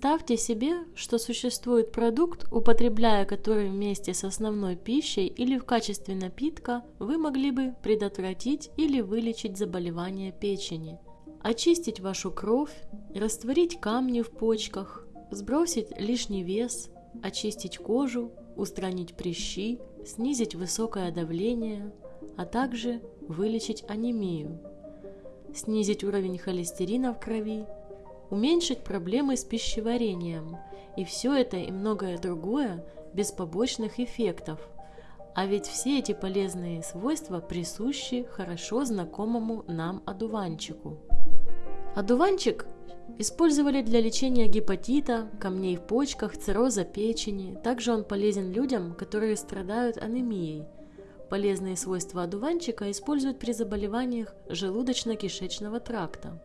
Представьте себе, что существует продукт, употребляя который вместе с основной пищей или в качестве напитка, вы могли бы предотвратить или вылечить заболевание печени, очистить вашу кровь, растворить камни в почках, сбросить лишний вес, очистить кожу, устранить прыщи, снизить высокое давление, а также вылечить анемию, снизить уровень холестерина в крови, уменьшить проблемы с пищеварением. И все это и многое другое без побочных эффектов. А ведь все эти полезные свойства присущи хорошо знакомому нам одуванчику. Одуванчик использовали для лечения гепатита, камней в почках, цирроза печени. Также он полезен людям, которые страдают анемией. Полезные свойства одуванчика используют при заболеваниях желудочно-кишечного тракта.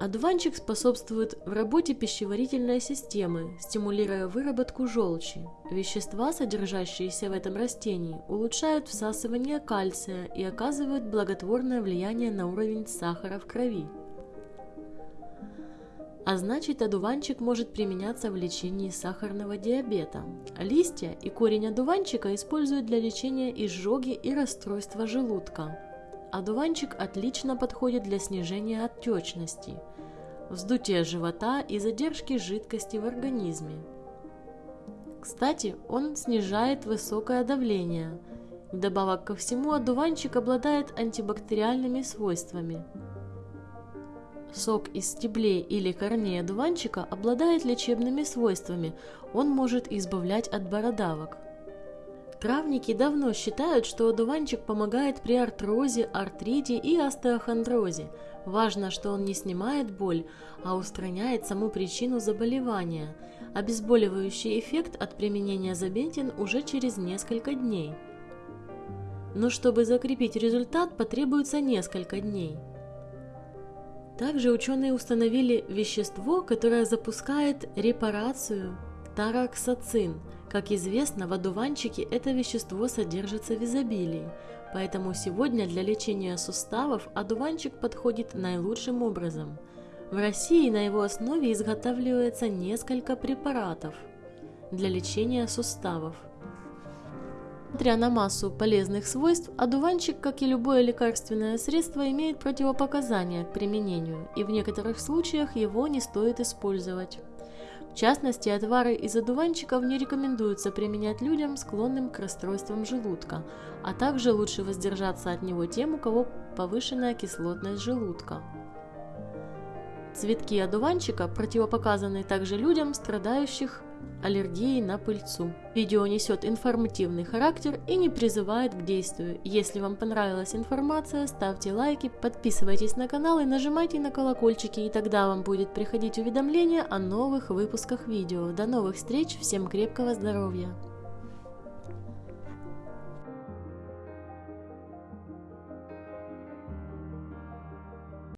Одуванчик способствует в работе пищеварительной системы, стимулируя выработку желчи. Вещества, содержащиеся в этом растении, улучшают всасывание кальция и оказывают благотворное влияние на уровень сахара в крови. А значит, одуванчик может применяться в лечении сахарного диабета. Листья и корень одуванчика используют для лечения изжоги и расстройства желудка. Одуванчик отлично подходит для снижения отечности, вздутия живота и задержки жидкости в организме. Кстати, он снижает высокое давление. Вдобавок ко всему, одуванчик обладает антибактериальными свойствами. Сок из стеблей или корней одуванчика обладает лечебными свойствами, он может избавлять от бородавок – Травники давно считают, что одуванчик помогает при артрозе, артрите и остеохондрозе. Важно, что он не снимает боль, а устраняет саму причину заболевания. Обезболивающий эффект от применения забентин уже через несколько дней. Но чтобы закрепить результат, потребуется несколько дней. Также ученые установили вещество, которое запускает репарацию тараксацин – как известно, в одуванчике это вещество содержится в изобилии, поэтому сегодня для лечения суставов одуванчик подходит наилучшим образом. В России на его основе изготавливается несколько препаратов для лечения суставов. Несмотря на массу полезных свойств, одуванчик, как и любое лекарственное средство, имеет противопоказания к применению, и в некоторых случаях его не стоит использовать. В частности, отвары из одуванчиков не рекомендуется применять людям, склонным к расстройствам желудка, а также лучше воздержаться от него тем, у кого повышенная кислотность желудка. Цветки одуванчика противопоказаны также людям, страдающих аллергией на пыльцу. Видео несет информативный характер и не призывает к действию. Если вам понравилась информация, ставьте лайки, подписывайтесь на канал и нажимайте на колокольчики, и тогда вам будет приходить уведомление о новых выпусках видео. До новых встреч, всем крепкого здоровья!